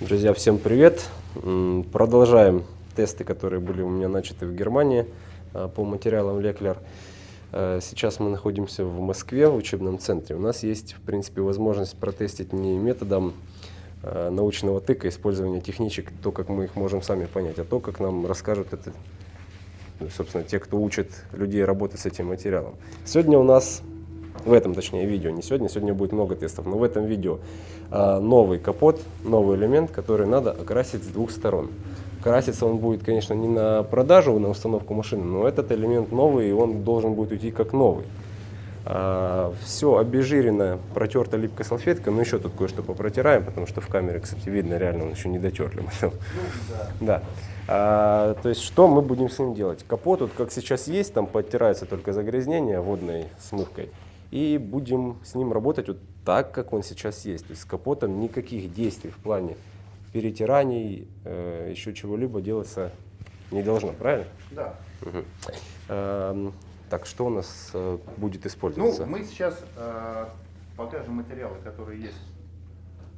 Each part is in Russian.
Друзья, всем привет! Продолжаем тесты, которые были у меня начаты в Германии а, по материалам Леклер. А, сейчас мы находимся в Москве, в учебном центре. У нас есть, в принципе, возможность протестить не методом а, научного тыка, использования техничек, то, как мы их можем сами понять, а то, как нам расскажут это, собственно, те, кто учит людей работать с этим материалом. Сегодня у нас в этом, точнее, видео, не сегодня, сегодня будет много тестов, но в этом видео а, новый капот, новый элемент, который надо окрасить с двух сторон. Краситься он будет, конечно, не на продажу, на установку машины, но этот элемент новый, и он должен будет уйти как новый. А, все обезжирено, протерто липкой салфеткой, но еще тут кое-что попротираем, потому что в камере, кстати, видно, реально он еще не дотерли. Ну, да. да. А, то есть что мы будем с ним делать? Капот, вот как сейчас есть, там подтирается только загрязнение водной смывкой и будем с ним работать вот так, как он сейчас есть. То есть с капотом никаких действий в плане перетираний, э, еще чего-либо делаться не должно, правильно? Да. Угу. Э, так, что у нас э, будет использоваться? Ну, мы сейчас э, покажем материалы, которые есть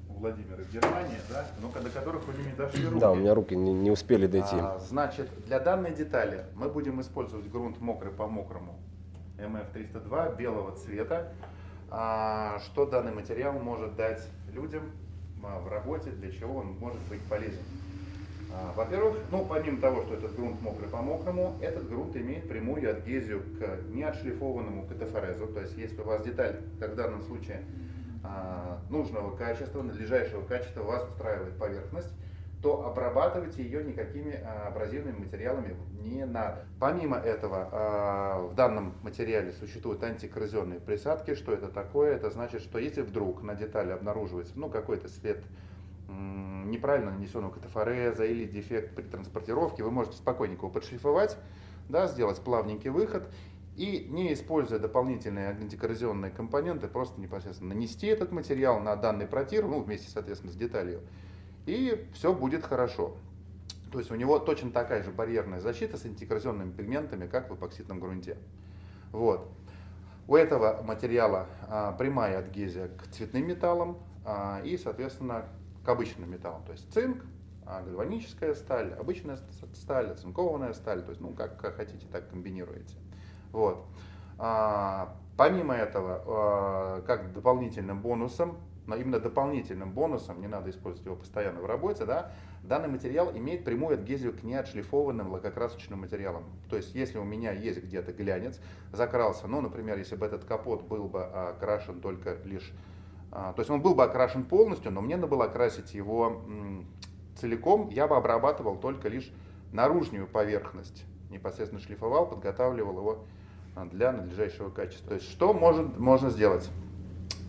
у Владимира в Германии, да, но до которых у него не дошли руки. Да, у меня руки не, не успели дойти. А, значит, для данной детали мы будем использовать грунт мокрый по мокрому МФ-302 белого цвета. А, что данный материал может дать людям а, в работе, для чего он может быть полезен? А, во-первых, ну, помимо того, что этот грунт мокрый по мокрому, этот грунт имеет прямую адгезию к неотшлифованному катафорезу. То есть, если у вас деталь, как в данном случае, нужного качества, надлежащего качества вас устраивает поверхность, то обрабатывать ее никакими а, абразивными материалами не надо. Помимо этого, а, в данном материале существуют антикоррозионные присадки. Что это такое? Это значит, что если вдруг на детали обнаруживается ну, какой-то след неправильно нанесенного катафореза или дефект при транспортировке, вы можете спокойненько его подшлифовать, да, сделать плавненький выход и, не используя дополнительные антикоррозионные компоненты, просто непосредственно нанести этот материал на данный протир, ну, вместе, соответственно, с деталью, и все будет хорошо. То есть у него точно такая же барьерная защита с антикоррозионными пигментами, как в эпоксидном грунте. Вот. У этого материала а, прямая адгезия к цветным металлам а, и, соответственно, к обычным металлам. То есть цинк, а, гальваническая сталь, обычная сталь, оцинкованная сталь. То есть, ну, как хотите, так комбинируете. Вот. А, помимо этого, а, как дополнительным бонусом, но именно дополнительным бонусом, не надо использовать его постоянно в работе, да, данный материал имеет прямую адгезию к неотшлифованным лакокрасочным материалам. То есть, если у меня есть где-то глянец, закрался, ну, например, если бы этот капот был бы окрашен только лишь, а, то есть он был бы окрашен полностью, но мне надо было окрасить его целиком, я бы обрабатывал только лишь наружную поверхность, непосредственно шлифовал, подготавливал его а, для надлежащего качества. То есть, что может, можно сделать?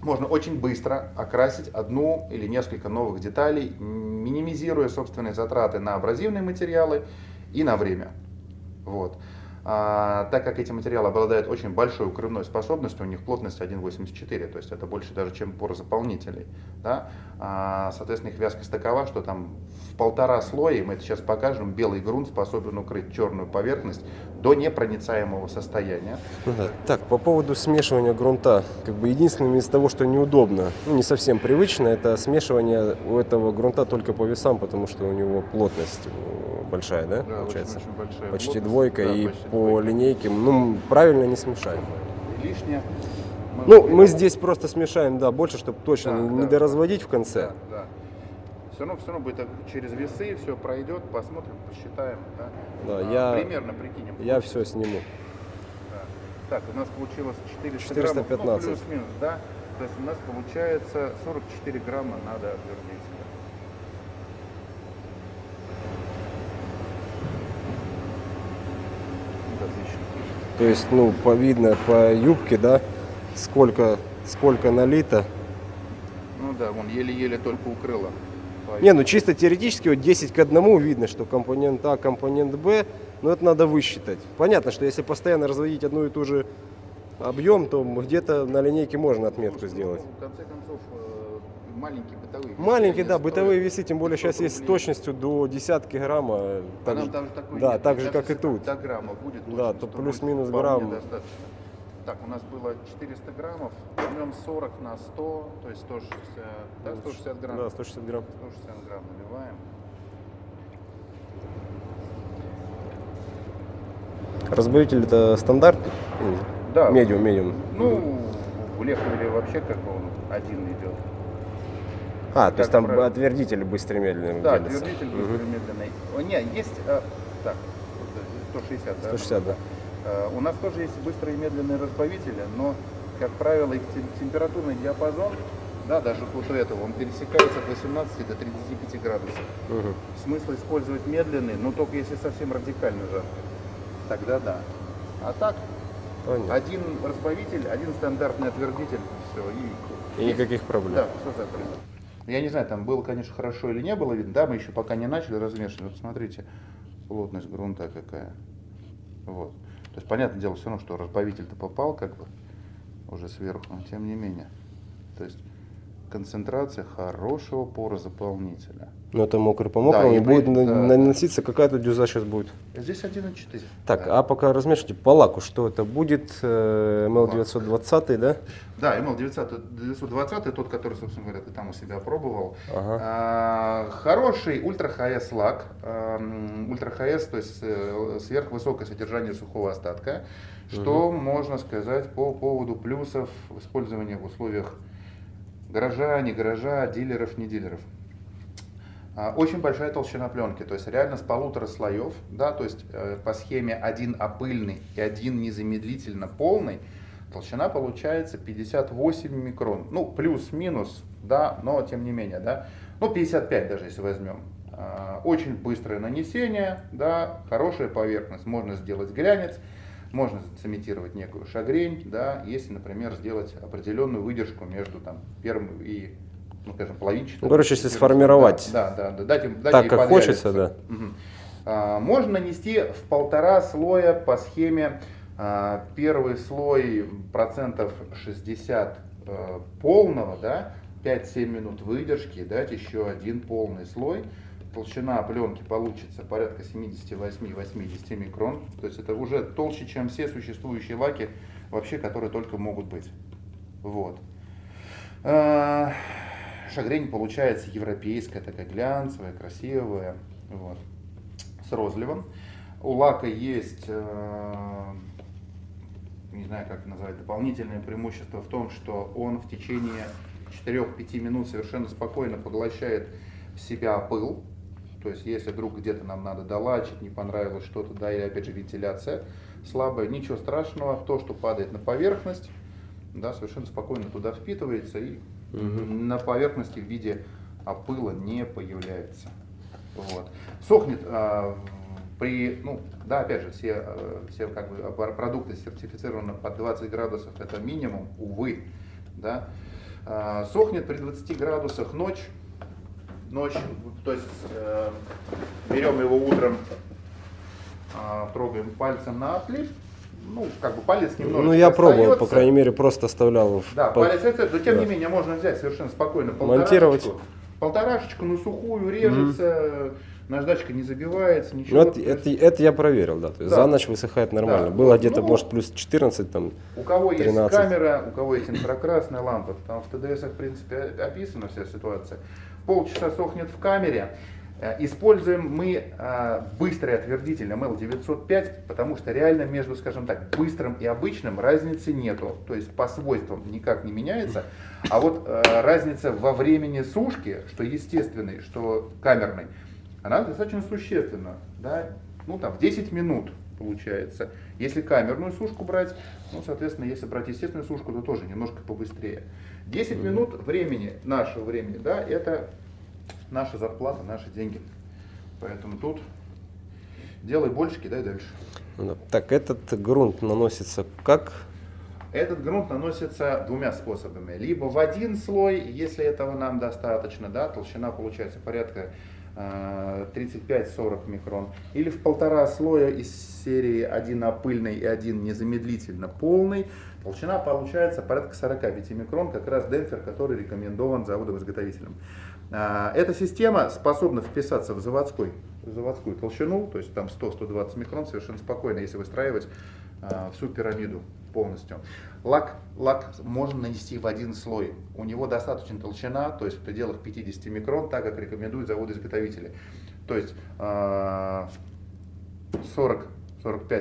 Можно очень быстро окрасить одну или несколько новых деталей, минимизируя собственные затраты на абразивные материалы и на время. Вот. А, так как эти материалы обладают очень большой укрывной способностью, у них плотность 1,84, то есть это больше даже, чем порозаполнителей. Да? А, соответственно, их вязкость такова, что там в полтора слоя, мы это сейчас покажем, белый грунт способен укрыть черную поверхность до непроницаемого состояния. Ну да. Так, по поводу смешивания грунта, как бы единственное из того, что неудобно, ну не совсем привычно, это смешивание у этого грунта только по весам, потому что у него плотность э, большая, да, да получается? Очень, очень большая почти плотность. двойка, да, и почти по двойка. линейке, ну, правильно не смешаем. Лишнее. Мы ну, мы здесь просто смешаем, да, больше, чтобы точно да, не да, доразводить в конце. Да, да все равно, все равно будет через весы, все пройдет, посмотрим, посчитаем. Да, да а, я, примерно прикинем. Я все сниму. Да. Так, у нас получилось 400 415. граммов, ну, плюс-минус, да? То есть у нас получается 44 грамма надо отлично. То есть, ну, по видно по юбке, да, сколько, сколько налито. Ну да, вон еле-еле только укрыло. Не, ну чисто теоретически вот 10 к 1 видно, что компонент А, компонент Б, но это надо высчитать. Понятно, что если постоянно разводить одну и ту же объем, то где-то на линейке можно отметку Слушай, сделать. Ну, в конце концов, э, маленькие бытовые Маленькие, да, бытовые весы, тем более сейчас есть с точностью до десятки грамма. Так, же, там такой да, нет, так же, как и тут. До грамма будет. Да, то плюс-минус грамм. Достаточно. Так, у нас было 400 граммов, возьмем 40 на 100, то есть 160, да, 160 грамм. Да, 160 грамм. 160 грамм наливаем. Разбавитель это стандарт? Да. Медиум, медиум. Ну, в Лехмере вообще как он один идет. А, то есть как там правило. отвердитель быстрый медленный Да, делится. твердитель Мгм. быстрый медленный. О, не, есть, э, так, 160, да? 160, да. Э, У нас тоже есть быстрые и медленные разбавители, но, как правило, их тем- температурный диапазон, да, даже вот у этого, он пересекается от 18 до 35 градусов. Мгм. Смысл использовать медленный, но только если совсем радикально жарко. Тогда да. А так, Понятно. один разбавитель, один стандартный отвердитель, все, и... И никаких проблем. Да, все закрыто. Я не знаю, там было, конечно, хорошо или не было видно. Да, мы еще пока не начали размешивать. Вот смотрите, плотность грунта какая. Вот. То есть, понятное дело, все равно, что разбавитель-то попал как бы уже сверху, но тем не менее. То есть, концентрация хорошего порозаполнителя. Но это мокрый по мокрому, Да, и и будет да. наноситься какая-то дюза сейчас будет. Здесь 1,4. Так, да. а пока размешивайте по лаку, что это будет? Э, ML920, да? Да, ML 900, 920, тот, который, собственно говоря, ты там у себя пробовал. Ага. А, Хороший ультра HS лак, ам, ультра HS, то есть э, сверхвысокое содержание сухого остатка, что можно сказать по поводу плюсов использования в условиях гаража, не гаража, дилеров, не дилеров. А, Очень большая толщина пленки, то есть реально с полутора слоев, да, то есть э, по схеме один опыльный и один незамедлительно полный, толщина получается 58 микрон, ну плюс-минус, да, но тем не менее, да, ну 55 даже если возьмем. А, Очень быстрое нанесение, да, хорошая поверхность, можно сделать глянец, можно цементировать некую шагрень, да, если, например, сделать определенную выдержку между там, первым и, ну, скажем, половинчатым. Ну, короче, если сформировать Да, да, да, дать им, дать так, как хочется, да. Мгм. А, Можно нанести в полтора слоя по схеме а, первый слой процентов 60 э, полного, да, 5-7 минут выдержки, дать еще один полный слой. Толщина пленки получится порядка 78-80 микрон. То есть это уже толще, чем все существующие лаки, вообще, которые только могут быть. Вот. А, Шагрень получается европейская, такая глянцевая, красивая, вот, с розливом. У лака есть, э, не знаю как назвать, дополнительное преимущество в том, что он в течение 4-5 минут совершенно спокойно поглощает в себя пыл. То есть, если вдруг где-то нам надо долачить, не понравилось что-то, да, или опять же вентиляция слабая, ничего страшного, то, что падает на поверхность, да, совершенно спокойно туда впитывается и на поверхности в виде опыла не появляется. Вот. Сохнет а, при, ну, да, опять же, все, э, все как бы продукты сертифицированы под 20 градусов, это минимум, увы, да. А, сохнет при 20 градусах ночь, ночь, то есть э, берем его утром, а, трогаем пальцем на отлив, ну, как бы палец немножко Ну, я пробовал, по остается. крайней мере, просто оставлял Да, по- палец это, но тем да. не менее можно взять совершенно спокойно Монтировать. полторашечку, на сухую режется, наждачка не забивается, ничего. Ну, это, То это, есть это я проверил, да. То есть Да. за ночь высыхает нормально. Да, Было вот, где-то, ну, может, плюс 14 там. У кого есть 13. камера, у кого есть инфракрасная лампа, там в ТДС, в принципе, описана вся ситуация. Полчаса сохнет в камере. Э, Используем мы э, быстрый отвердитель ML905, потому что реально между, скажем так, быстрым и обычным разницы нету. То есть по свойствам никак не меняется. А вот э, разница во времени сушки, что естественный, что камерный, она достаточно существенна. Да? Ну там в 10 минут получается. Если камерную сушку брать, ну, соответственно, если брать естественную сушку, то тоже немножко побыстрее. 10 минут времени, нашего времени, да, это наша зарплата, наши деньги. Поэтому тут делай больше, кидай дальше. Ну. Так, этот грунт наносится как? Этот грунт наносится двумя способами. Либо в один слой, если этого нам достаточно, да, толщина получается порядка э, 35-40 микрон, или в полтора слоя из серии один опыльный и один незамедлительно полный, толщина получается порядка 45 микрон, как раз демпфер, который рекомендован заводом-изготовителем. А, Эта система способна вписаться в заводской, в заводскую толщину, то есть там 100-120 микрон совершенно спокойно, если выстраивать а, всю пирамиду полностью. Лак, лак можно нанести в один слой. У него достаточно толщина, то есть в пределах 50 микрон, так как рекомендуют заводы-изготовители. То есть 40-45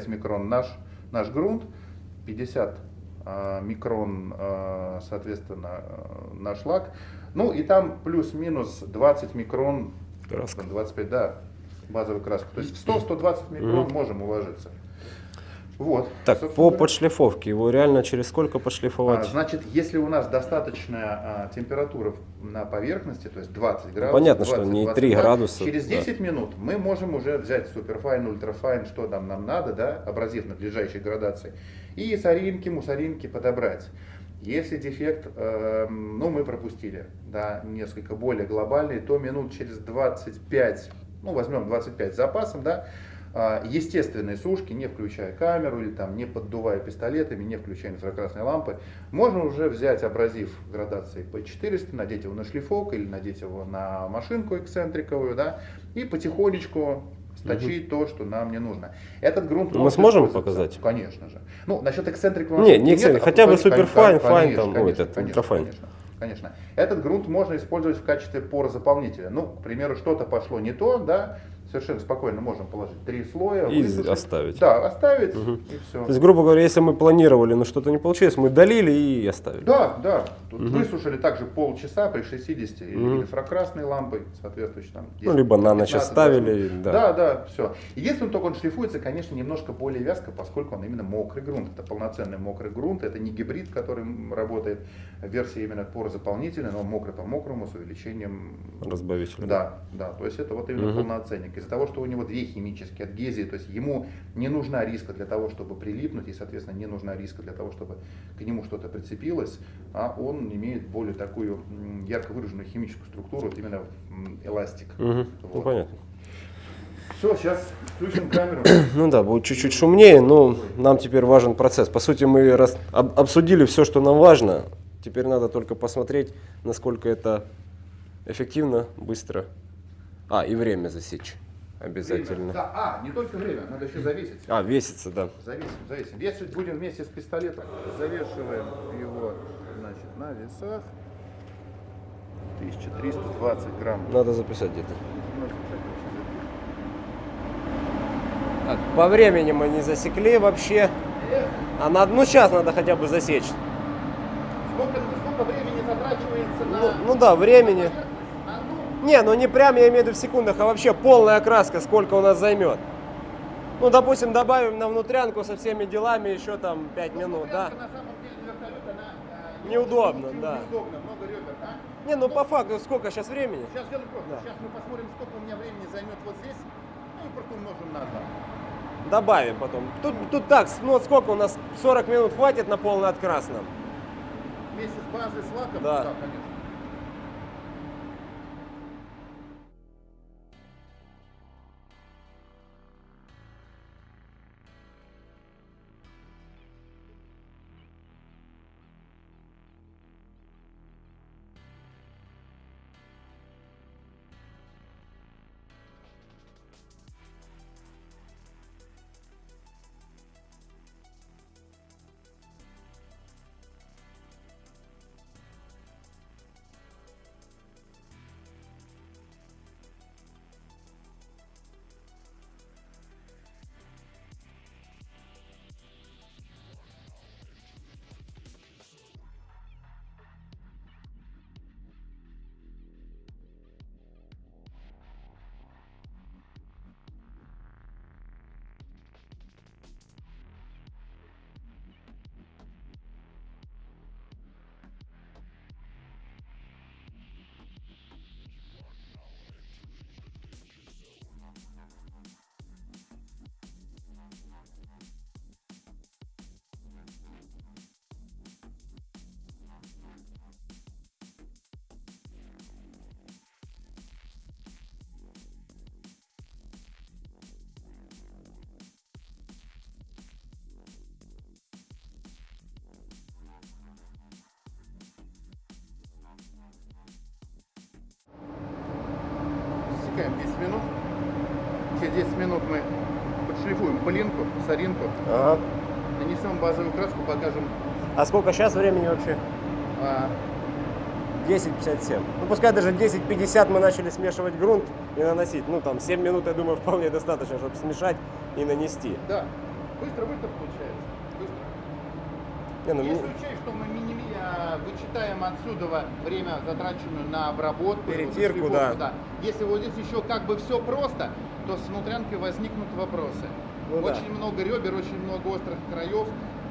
микрон наш, наш грунт, 50 а, микрон, а, соответственно, наш лак. Ну и там плюс-минус 20 микрон, Краска. 25, да, базовая краска. То есть в 100-120 микрон Мгм. можем уложиться. Вот. Так, Собственно по подшлифовке, его реально через сколько А, подшлифовать? Значит, если у нас достаточная а, температура на поверхности, то есть 20 градусов, Ну, понятно, что 20, не 22, 3 градуса, через да. 10 минут мы можем уже взять суперфайн, ультрафайн, что там нам надо, да, абразив надлежащей градации, и соринки, мусоринки подобрать. Если дефект, эм, ну, мы пропустили, да, несколько более глобальный, то минут через 25, ну, возьмем 25 с запасом, да, а, естественные сушки, не включая камеру или там не поддувая пистолетами, не включая инфракрасные лампы, можно уже взять абразив градации P400, надеть его на шлифок или надеть его на машинку эксцентриковую, да, и потихонечку сточить то, что нам не нужно. Этот грунт Мы сможем показать? Конечно же. Ну, насчет эксцентрикового Не, не нет, эксцентрик, а хотя бы superfine, конечно, fine там, ой, конечно, этот, ultrafine. конечно. Конечно. Этот грунт можно использовать в качестве порозаполнителя. Ну, к примеру, что-то пошло не то, да, совершенно спокойно можем положить три слоя, И высушить. оставить. Да, оставить Мгм. и все. То есть, грубо говоря, если мы планировали, но что-то не получилось, мы долили и оставили. Да, да. Тут Мгм. высушили также полчаса при 60 или Мгм. инфракрасной лампой, соответствующей там. Ну, либо на ночь 15, оставили, 20. да. Да, да, все. Единственное, только он шлифуется, конечно, немножко более вязко, поскольку он именно мокрый грунт. Это полноценный мокрый грунт, это не гибрид, который работает. Версия именно порозаполнительная, но мокрый по мокрому с увеличением Разбавитель. да, да, то есть это вот именно Мгм. полноценник. Из-за того, что у него две химические адгезии, то есть ему не нужна риска для того, чтобы прилипнуть, и, соответственно, не нужна риска для того, чтобы к нему что-то прицепилось, а он имеет более такую ярко выраженную химическую структуру, вот именно эластик. Ну, Вот. понятно. Все, сейчас включим камеру. Ну да, будет чуть-чуть шумнее, но нам теперь важен процесс. По сути, мы раз- об- обсудили все, что нам важно. Теперь надо только посмотреть, насколько это эффективно, быстро. А, и время засечь обязательно. Время. Да, а, не только время, надо еще завесить. А, весится, да. Завесим, завесим. Вешать будем вместе с пистолетом. Завешиваем его, значит, на весах. 1320 грамм. Надо записать где-то. Так, по времени мы не засекли вообще. А на, ну сейчас надо хотя бы засечь. Сколько, сколько времени затрачивается на... Ну, ну да, времени. Ну, Не, ну не прям я имею в виду в секундах, а вообще полная окраска, сколько у нас займет. Ну, допустим, добавим на внутрянку со всеми делами еще там 5 минут, да? Э, Неудобно, да. Неудобно, много ребер, а? Не, ну по факту сколько сейчас времени? Сейчас сделаем просто. Да. Сейчас мы посмотрим, сколько у меня времени займет вот здесь. Ну и просто умножим на 2. Добавим потом. Тут, тут так, ну сколько у нас 40 минут хватит на полный открас нам? Вместе с базой, с лаком? Да. конечно. 10 минут. Через 10 минут мы подшлифуем пылинку, соринку. Ага. Нанесем базовую краску, покажем. А сколько сейчас времени вообще? А, 10.57. Ну, пускай даже 10.50 мы начали смешивать грунт и наносить. Ну, там, 7 минут, я думаю, вполне достаточно, чтобы смешать и нанести. да, быстро-быстро получается. Быстро. Не, ну, Если мне- учесть, что мы вычитаем отсюда время, затраченное на обработку, и вот Перетирку, шлифовку, да. Если вот здесь еще как бы все просто, то с внутрянкой возникнут вопросы. Ну да. очень много ребер, очень много острых краев.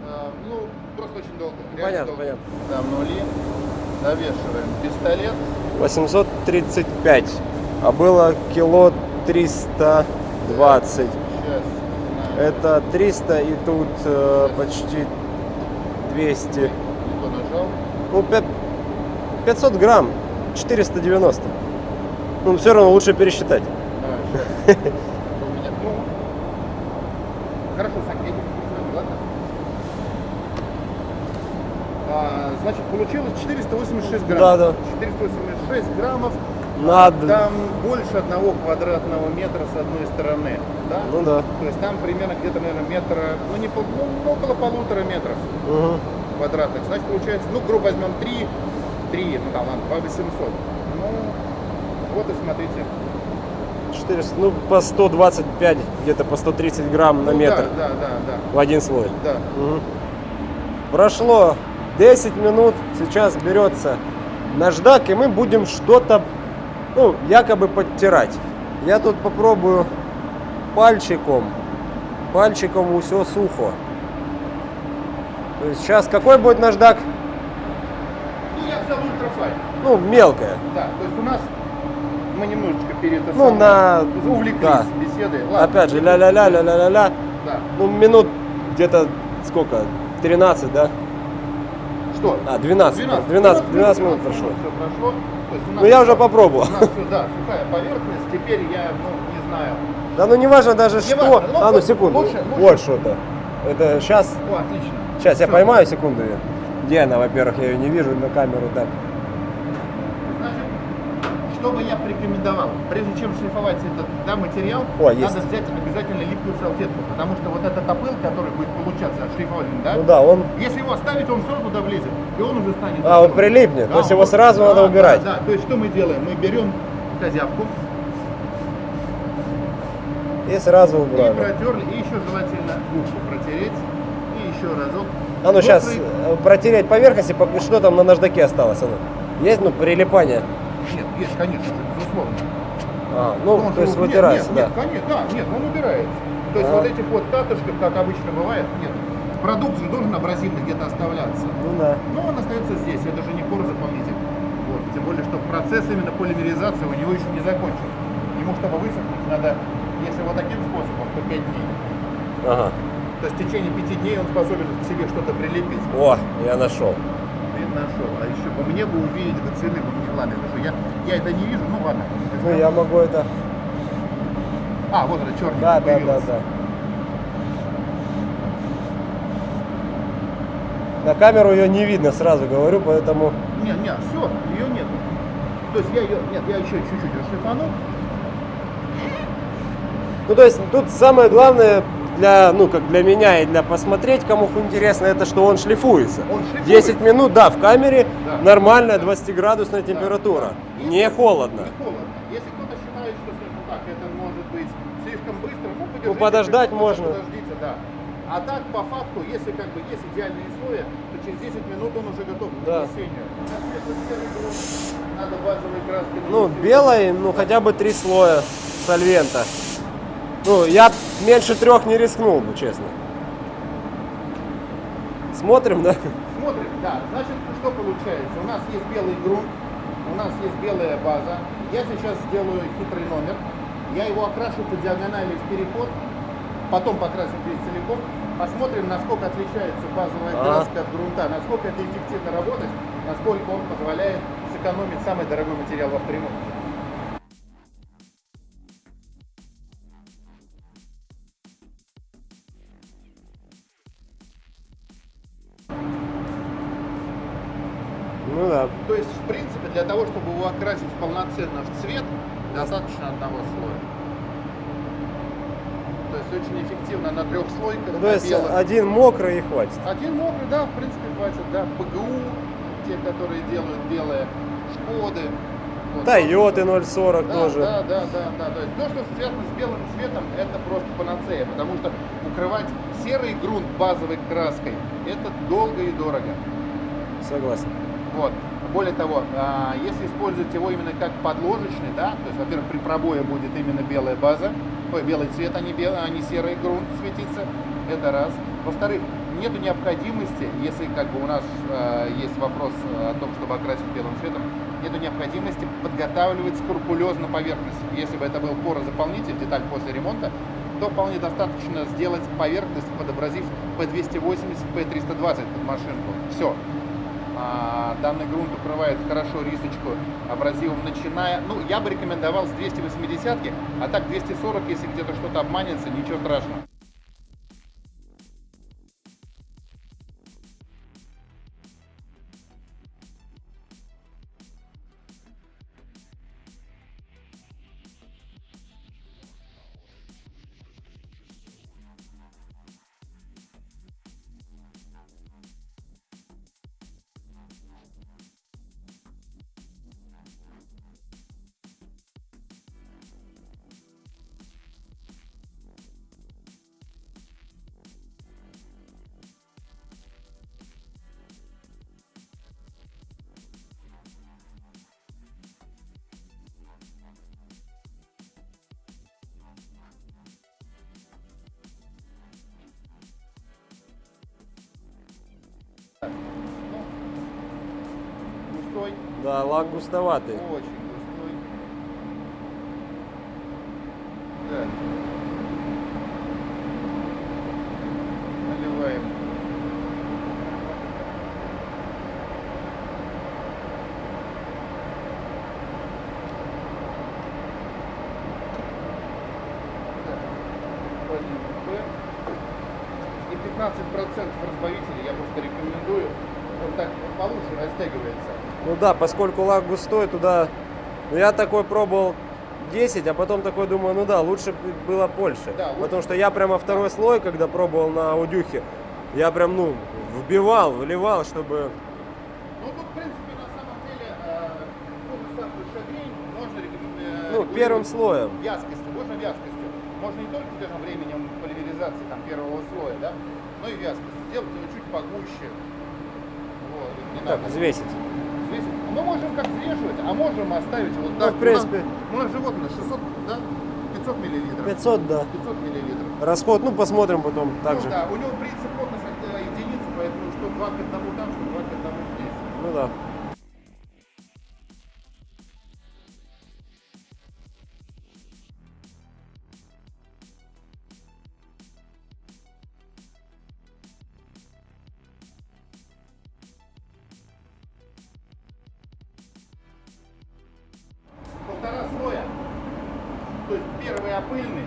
э, ну, просто очень долго. Понятно, долго. понятно. Там нули. Завешиваем пистолет. 835, а было кило 320. Сейчас. Это 300 и тут э, почти 200. То нажал. Ну, пя- 500 грамм, 490. Ну, все равно лучше пересчитать. А, ну, Хорошо, Сань, я тебе посмотрю, ладно? А, значит, получилось 486 граммов. Да, да. 486 граммов. Над- Там больше одного квадратного метра с одной стороны. Да? Ну да. То есть там примерно где-то, наверное, метра, ну не ну, около полутора метров Мгм. Квадратных. Значит, получается, ну, грубо возьмем 3, 3, ну там, ладно, 2 800. Ну, вот и смотрите. 400, ну, по 125, где-то по 130 грамм на Ну, метр Да, да, да, в один слой. да. да. Мгм. Прошло 10 минут, сейчас берется наждак, и мы будем что-то, ну, якобы подтирать. Я тут попробую пальчиком. Пальчиком все сухо. То есть сейчас какой будет наждак? Ну, я взял ультрафайн. Ну, мелкое. Да, то есть у нас мы немножечко перед это Ну, на- увлеклись да. беседой. Ладно, Опять же, ля-ля-ля, ля-ля-ля-ля. Да. Ну, минут где-то сколько? 13, да? Что? А, 12. 12, 12 минут прошло. Все прошло. Ну, я уже попробовал. У нас все, да, сухая поверхность. Теперь я, ну, не знаю. Да ну не важно даже что. важно, ну, а ну секунду. лучше- лучше. Вот что-то. Это сейчас. О, отлично. Сейчас я поймаю секунду ее. Где она, во-первых, я ее не вижу на камеру так. Значит, что бы я порекомендовал? Прежде чем шлифовать этот да, материал, О, надо есть. взять обязательно липкую салфетку, потому что вот этот опыл, который будет получаться от шлифования, да, Ну да, он. если его оставить, он все равно туда влезет, и он уже станет... А, он прилипнет, то есть его он- сразу да, надо да, убирать. Да, то есть что мы делаем? Мы берем козявку И сразу и убрали. протерли, и еще желательно губку протереть, и еще разок. А ну сейчас Острый- протереть поверхность, и что там на наждаке осталось? А ну. Есть, ну, прилипание? Нет, есть, конечно, безусловно. А, ну, он то есть нет, вытирается, нет, да. Нет, конечно, да, нет, он убирается. То есть А. вот этих вот катышков, как обычно бывает, нет. Продукт же должен абразивно где-то оставляться. Ну да. Но он остается здесь, это же не порозаполнитель. Вот. Тем более, что процесс именно полимеризации у него еще не закончен. Ему, чтобы высохнуть, надо, если вот таким способом, то 5 дней. Ага. То есть в течение 5 дней он способен к себе что-то прилепить. О, я нашел. Ты нашел. А еще бы мне бы увидеть бы цены, бы мне ладно, потому что я, я это не вижу, ну ладно. Ну я могу это. А, вот это черный Да, да, да, да. На камеру ее не видно, сразу говорю, поэтому. Не, не, все, ее нет. То есть я ее, нет, я еще чуть-чуть расшлифану. Ну, то есть тут самое главное для, ну, как для меня и для посмотреть, кому интересно, это что он шлифуется. Он шлифуется. 10 минут, да, в камере Да. нормальная Да. 20-градусная температура. Да. Не холодно. Не холодно. Если кто-то считает, что скажем так, это может быть слишком быстро, ну. Ну, подождать можно. Подождите, да. А так, по факту, если как бы есть идеальные условия, то через 10 минут он уже готов к Да. нанесению. Надо базовой краской Ну, белой, ну, хотя бы три слоя сольвента. Ну, я меньше трех не рискнул бы, честно. Смотрим, да? Смотрим, да. Значит, что получается? У нас есть белый грунт, у нас есть белая база. Я сейчас сделаю хитрый номер. Я его окрашу по диагонали в переход, потом покрасим весь целиком. Посмотрим, насколько отличается базовая краска от грунта, насколько это эффективно работать, насколько он позволяет сэкономить самый дорогой материал в авторемонте. Ну да. То есть, в принципе, для того, чтобы его окрасить полноценно в цвет, достаточно одного слоя. То есть очень эффективно на трехслойках, То на есть белых. один мокрый и хватит. Один мокрый, да, в принципе, хватит, да. ПГУ, те, которые делают белые, Шкоды. Вот. Тойоты 040 Да, тоже. Да, да, да, да. То есть то, что связано с белым цветом, это просто панацея, потому что укрывать серый грунт базовой краской, это долго и дорого. Согласен. Вот. Более того, а, если использовать его именно как подложечный, да, то есть, во-первых, при пробое будет именно белая база, ой, белый цвет, а не, белый, а не серый грунт светиться, это раз. Во-вторых, нету необходимости, если как бы у нас а, есть вопрос о том, чтобы окрасить белым цветом, нету необходимости подготавливать скрупулезно поверхность. Если бы это был порозаполнитель, деталь после ремонта, то вполне достаточно сделать поверхность, подобразив P280, P320 под машинку. Все. А, данный грунт укрывает хорошо рисочку абразивом, начиная, ну, я бы рекомендовал с 280, а так 240, если где-то что-то обманется, ничего страшного. Густоватый. очень густой. Так. Наливаем. И 15% разбавителя я просто рекомендую. Он так получше растягивается. Ну да, поскольку лак густой, туда... Ну, я такой пробовал 10, а потом такой думаю, ну да, лучше бы было больше. Да, лучше. Потому что я прямо второй слой, когда пробовал на аудюхе, я прям, ну, вбивал, вливал, чтобы... Ну, тут, в принципе, на самом деле, э, шагрень можно рекомендовать. Ну, первым слоем. Вязкостью, можно вязкостью. Можно не только, скажем, временем полимеризации там, первого слоя, да, но и вязкостью. Сделать его чуть погуще. Вот, Так, надо взвесить. Взвесить. Мы можем как взвешивать, а можем оставить вот Ну, так. в принципе. У нас, у нас животное 600, да? 500 миллилитров. 500, да. 500 миллилитров. Расход, ну, посмотрим потом Ну, также. да, у него принцип плотность это единица, поэтому что 2 к 1 там, что 2 к 1 здесь. Ну да. Первый опыльный,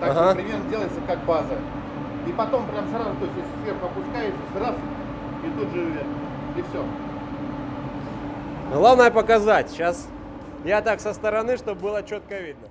так Ага. что примерно делается как база. И потом прям сразу, то есть если сверху опускается, сразу и тут же. И все. Главное показать. Сейчас я так со стороны, чтобы было четко видно.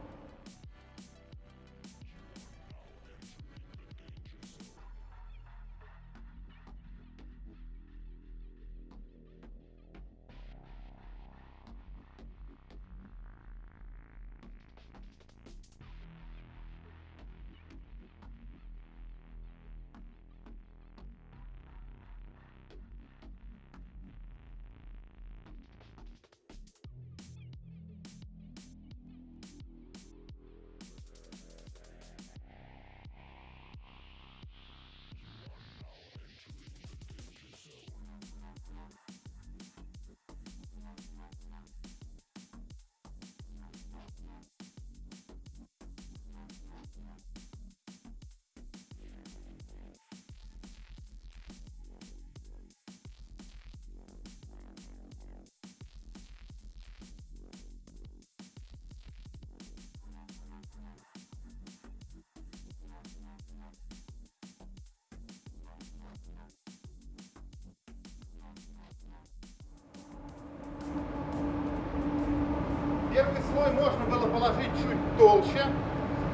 Первый слой можно было положить чуть толще,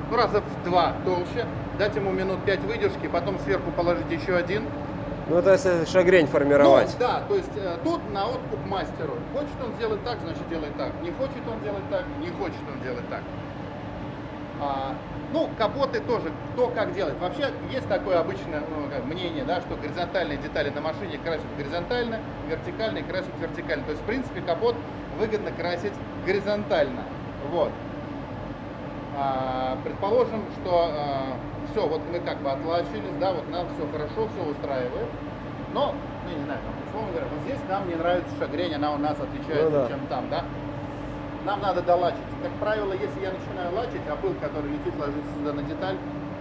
ну, раза в два толще, дать ему минут пять выдержки, потом сверху положить еще один. Ну, это если шагрень формировать. Ну, да, то есть э, тут на откуп мастеру. Хочет он сделать так, значит делает так. Не хочет он делать так, не хочет он делать так. А, ну, капоты тоже, кто как делает. Вообще есть такое обычное ну, мнение, да, что горизонтальные детали на машине красят горизонтально, вертикальные красят вертикально. То есть, в принципе, капот выгодно красить горизонтально. Вот. А, предположим, что а, все, вот мы как бы отлачились, да, вот нам все хорошо, все устраивает. Но, ну, не знаю, там, условно говоря, вот здесь нам не нравится шагрень, она у нас отличается, Ну да. чем там, да. Нам надо долачить. Как правило, если я начинаю лачить, а пыл, который летит, ложится сюда на деталь,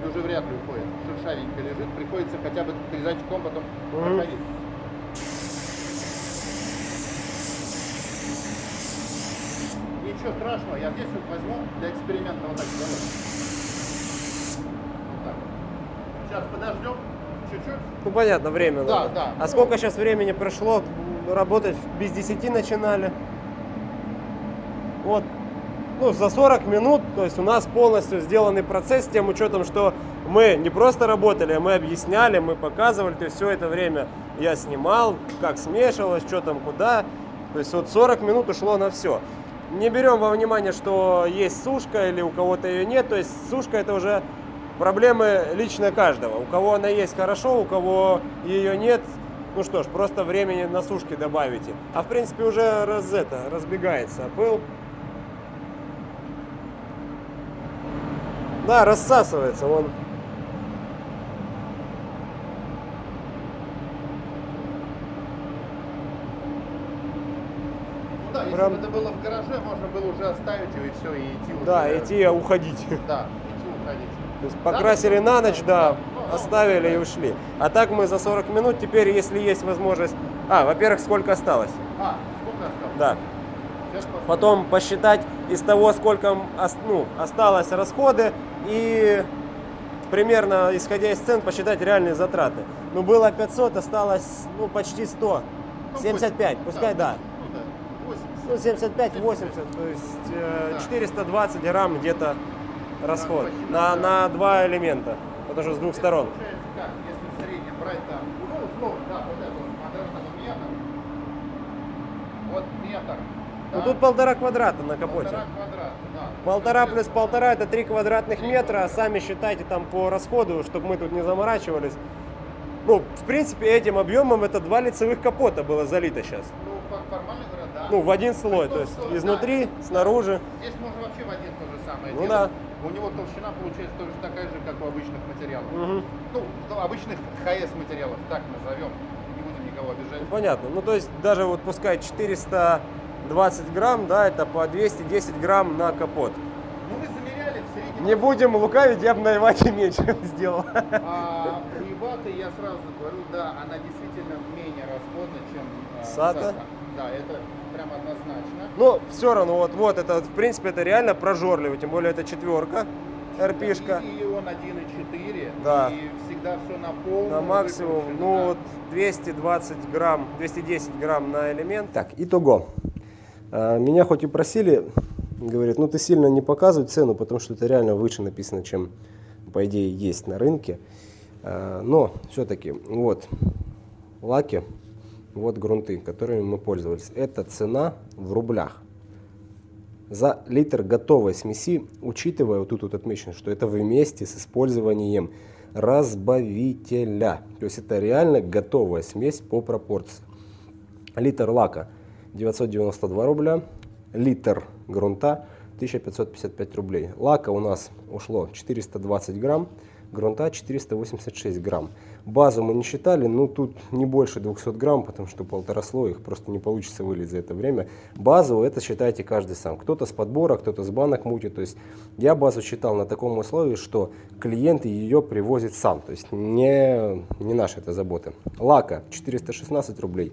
уже вряд ли уходит. Шершавенько лежит, приходится хотя бы резачком потом проходить. Ничего страшного, я здесь вот возьму для эксперимента вот так сделаю. Вот так. Сейчас подождем чуть-чуть. Ну, понятно, время Да, надо. да. А сколько сейчас времени прошло? Работать без 10 начинали. Вот. Ну, за 40 минут, то есть у нас полностью сделанный процесс с тем учетом, что мы не просто работали, а мы объясняли, мы показывали, то есть все это время я снимал, как смешивалось, что там, куда. То есть вот 40 минут ушло на все. Не берем во внимание, что есть сушка или у кого-то ее нет, то есть сушка это уже проблемы лично каждого. У кого она есть хорошо, у кого ее нет, ну что ж, просто времени на сушке добавите. А в принципе уже раз это, разбегается пыл. Да, рассасывается он. Ну если Прям- бы это было в гараже, можно было уже оставить его и все, и идти уже. Да, идти а уходить. Да, идти уходить. То есть покрасили на ночь, да, Ну, оставили и ушли. А так мы за 40 минут теперь, если есть возможность... А, во-первых, сколько осталось? А, сколько осталось? Да. Потом посчитать из того, сколько ну, осталось расходы и примерно, исходя из цен, посчитать реальные затраты. Ну, было 500, осталось, ну, почти 100. Ну, 75, 80, пускай, да. Ну да, 80. Ну, 75, 80, то есть э, Да. 420 грамм где-то расход на, на два элемента, потому что с двух сторон. Ну, тут полтора квадрата на капоте. полтора квадрата, да. Полтора плюс полтора это 3 квадратных метра. а Сами считайте там по расходу, чтобы мы тут не заморачивались. Ну, в принципе, этим объемом это два лицевых капота было залито сейчас. Ну, фо- формально. Ну, в один слой, то есть изнутри, снаружи. Здесь можно вообще в один то же самое Ну делать. да. У него толщина получается тоже такая же, как у обычных материалов. Мгм. Ну, обычных ХС материалов, так назовем. Не будем никого обижать. Ну, понятно. Ну, то есть даже вот пускай 420 грамм, да, это по 210 грамм на капот. Ну, мы замеряли в среднем. Не будем лукавить, я бы на Ивате меньше сделал. А у Иваты, я сразу говорю, да, она действительно менее расходна, чем э, Сата? Да, это прям однозначно. Но все равно, вот, вот, это, в принципе, это реально прожорливо, тем более это четверка, РПшка. И, он 1,4, Да. и всегда все на полную. На максимум, ну да. вот 220 грамм, 210 грамм на элемент. Так, итого. А, Меня хоть и просили, говорит, ну ты сильно не показывай цену, потому что это реально выше написано, чем по идее есть на рынке. А, Но все-таки вот лаки, вот грунты, которыми мы пользовались. Это цена в рублях. За литр готовой смеси, учитывая, вот тут вот отмечено, что это вместе с использованием разбавителя. То есть это реально готовая смесь по пропорции. Литр лака 992 рубля, литр грунта 1555 рублей. Лака у нас ушло 420 грамм, грунта 486 грамм. Базу мы не считали, ну тут не больше 200 грамм, потому что полтора слоя их просто не получится вылить за это время. Базу это считайте каждый сам. Кто-то с подбора, кто-то с банок мутит. То есть я базу считал на таком условии, что клиент ее привозит сам. То есть не, не наша это забота. Лака 416 рублей.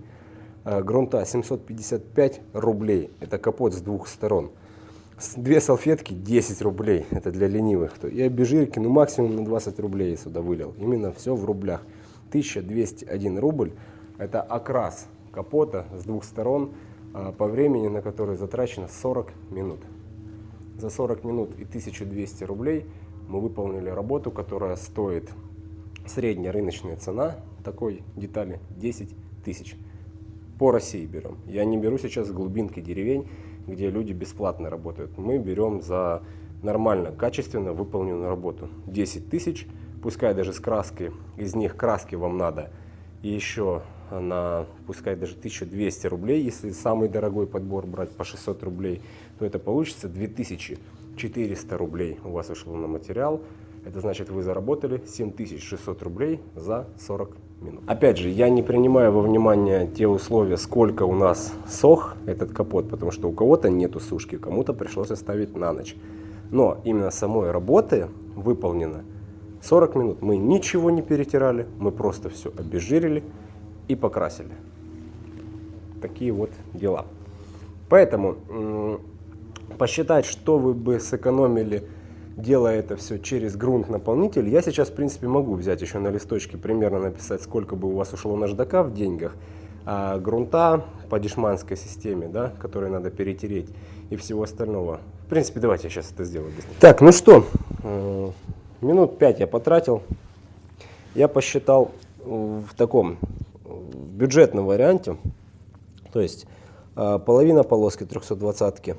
Э, грунта 755 рублей. Это капот с двух сторон. Две салфетки 10 рублей. Это для ленивых. И обезжирки, ну максимум на 20 рублей сюда вылил. Именно все в рублях. 1201 рубль. Это окрас капота с двух сторон а, по времени, на который затрачено 40 минут. За 40 минут и 1200 рублей мы выполнили работу, которая стоит средняя рыночная цена такой детали 10 тысяч. По России берем. Я не беру сейчас глубинки деревень, где люди бесплатно работают. Мы берем за нормально, качественно выполненную работу. 10 тысяч, пускай даже с краской, из них краски вам надо и еще на, пускай даже 1200 рублей, если самый дорогой подбор брать по 600 рублей, то это получится 2400 рублей у вас ушло на материал. Это значит, вы заработали 7600 рублей за 40 минут. Опять же, я не принимаю во внимание те условия, сколько у нас сох этот капот, потому что у кого-то нету сушки, кому-то пришлось оставить на ночь. Но именно самой работы выполнено 40 минут. Мы ничего не перетирали, мы просто все обезжирили и покрасили. Такие вот дела. Поэтому посчитать, что вы бы сэкономили делая это все через грунт-наполнитель, я сейчас, в принципе, могу взять еще на листочке, примерно написать, сколько бы у вас ушло наждака в деньгах, а грунта по дешманской системе, да, которые надо перетереть и всего остального. В принципе, давайте я сейчас это сделаю. Так, ну что, э, минут 5 я потратил. Я посчитал в таком бюджетном варианте, то есть э, половина полоски 320 -ки,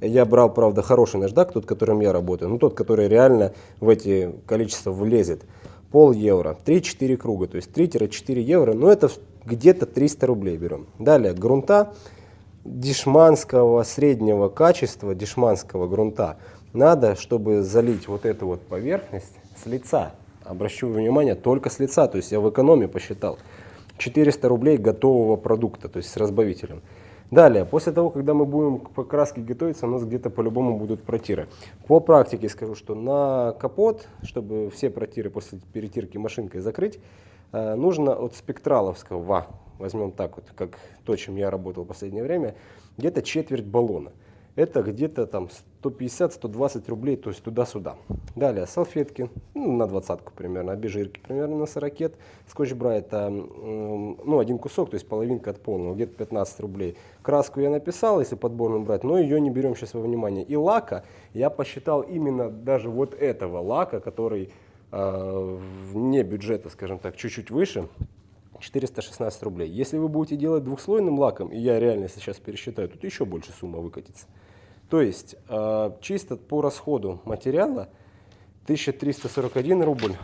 я брал, правда, хороший наждак, тот, которым я работаю, ну тот, который реально в эти количества влезет. Пол евро, 3-4 круга, то есть 3-4 евро, ну это где-то 300 рублей берем. Далее, грунта дешманского среднего качества, дешманского грунта, надо, чтобы залить вот эту вот поверхность с лица. Обращу внимание, только с лица, то есть я в экономии посчитал. 400 рублей готового продукта, то есть с разбавителем. Далее, после того, когда мы будем к покраске готовиться, у нас где-то по-любому будут протиры. По практике скажу, что на капот, чтобы все протиры после перетирки машинкой закрыть, э, нужно от спектраловского, возьмем так вот, как то, чем я работал в последнее время, где-то четверть баллона это где-то там 150-120 рублей, то есть туда-сюда. Далее салфетки, ну, на двадцатку примерно, обезжирки примерно на 40, скотч-брайт, ну, один кусок, то есть половинка от полного, где-то 15 рублей. Краску я написал, если подборную брать, но ее не берем сейчас во внимание. И лака я посчитал именно даже вот этого лака, который э, вне бюджета, скажем так, чуть-чуть выше, 416 рублей. Если вы будете делать двухслойным лаком, и я реально сейчас пересчитаю, тут еще больше сумма выкатится. То есть э, чисто по расходу материала 1341 рубль,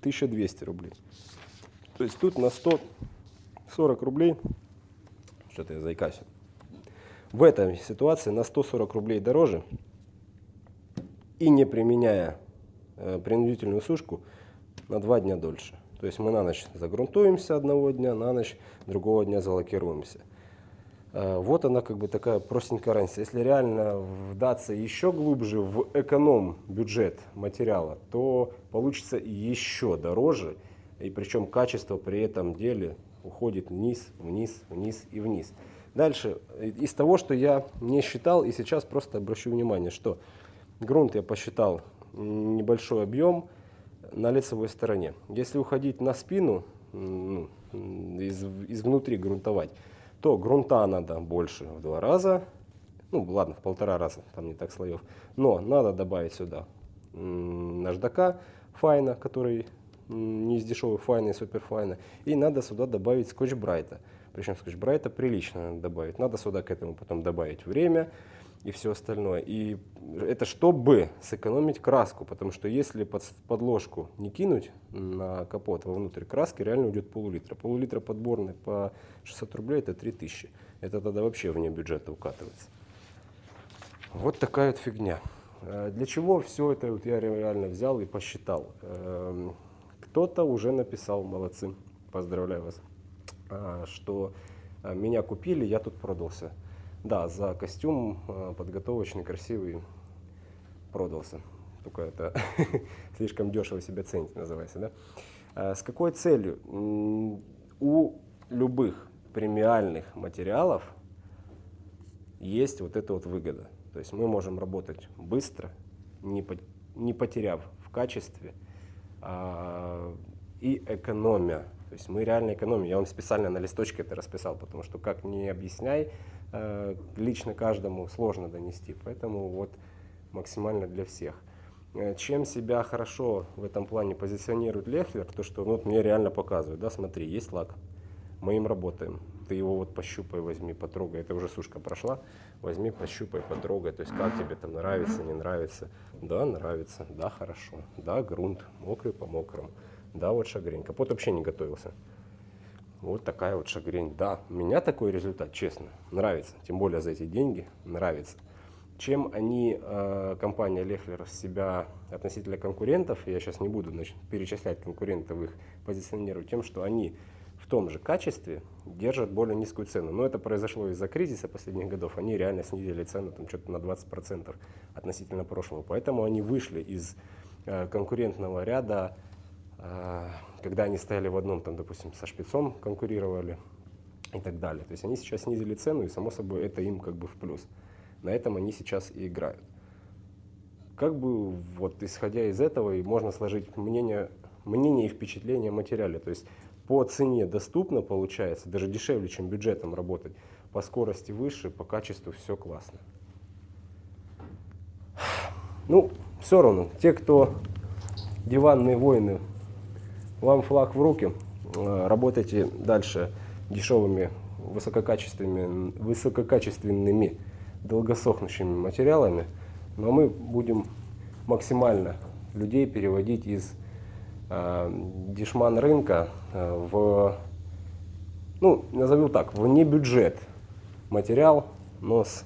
1200 рублей. То есть тут на 140 рублей, что-то я заикаюсь, в этой ситуации на 140 рублей дороже и не применяя э, принудительную сушку на два дня дольше. То есть мы на ночь загрунтуемся одного дня, на ночь другого дня залакируемся. Э, вот она как бы такая простенькая разница. Если реально вдаться еще глубже в эконом бюджет материала, то получится еще дороже. И причем качество при этом деле уходит вниз, вниз, вниз и вниз. Дальше, из того, что я не считал, и сейчас просто обращу внимание, что грунт я посчитал небольшой объем на лицевой стороне. Если уходить на спину, ну, из, из внутри грунтовать, то грунта надо больше в два раза, ну ладно, в полтора раза, там не так слоев, но надо добавить сюда наждака fine а, который не из дешевых fine а и superfine а, и надо сюда добавить Scotch-Brite а. Причем Scotch-Brite а прилично надо добавить. Надо сюда к этому потом добавить время, и все остальное. И это чтобы сэкономить краску, потому что если под подложку не кинуть на капот вовнутрь краски, реально уйдет пол-литра. Пол-литра подборной по 600 рублей это 3000. Это тогда вообще вне бюджета укатывается. Вот такая вот фигня. Э, для чего все это вот я реально взял и посчитал? Эм, кто-то уже написал, молодцы, поздравляю вас, э, что э, меня купили, я тут продался. Да, за костюм э, подготовочный, красивый продался. Только это слишком дешево себя ценить называется. Да? А с какой целью? У любых премиальных материалов есть вот эта вот выгода. То есть мы можем работать быстро, не, по, не потеряв в качестве а, и экономия. То есть мы реально экономим. Я вам специально на листочке это расписал, потому что как не объясняй, лично каждому сложно донести. Поэтому вот максимально для всех. Э, Чем себя хорошо в этом плане позиционирует Лехлер, то что ну, вот мне реально показывают, да, смотри, есть лак, мы им работаем. Ты его вот пощупай, возьми, потрогай. Это уже сушка прошла. Возьми, пощупай, потрогай. То есть как тебе там нравится, не нравится. Да, нравится. Да, хорошо. Да, грунт. Мокрый по мокрому. Да, вот шагрень. Капот вообще не готовился. Вот такая вот шагрень. Да, меня такой результат, честно, нравится. Тем более за эти деньги нравится. Чем они, э, компания Лехлер, себя относительно конкурентов, я сейчас не буду значит, перечислять конкурентов, их позиционирую, тем, что они в том же качестве держат более низкую цену. Но это произошло из-за кризиса последних годов. Они реально снизили цену там что-то на 20% относительно прошлого. Поэтому они вышли из э, конкурентного ряда, когда они стояли в одном, там, допустим, со шпицом конкурировали и так далее. То есть они сейчас снизили цену, и само собой это им как бы в плюс. На этом они сейчас и играют. Как бы вот исходя из этого и можно сложить мнение, мнение и впечатление о материале. То есть по цене доступно получается, даже дешевле, чем бюджетом работать. По скорости выше, по качеству все классно. Ну, все равно, те, кто диванные воины, вам флаг в руки, э, работайте дальше дешевыми, высококачественными, высококачественными долгосохнущими материалами, но мы будем максимально людей переводить из э, дешман рынка э, в, ну, назовем так, в не бюджет материал, но с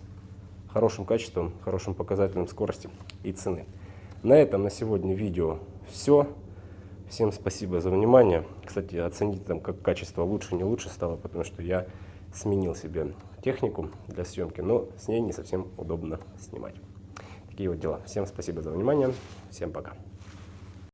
хорошим качеством, хорошим показателем скорости и цены. На этом на сегодня видео все. Всем спасибо за внимание. Кстати, оцените там, как качество лучше, не лучше стало, потому что я сменил себе технику для съемки, но с ней не совсем удобно снимать. Такие вот дела. Всем спасибо за внимание. Всем пока.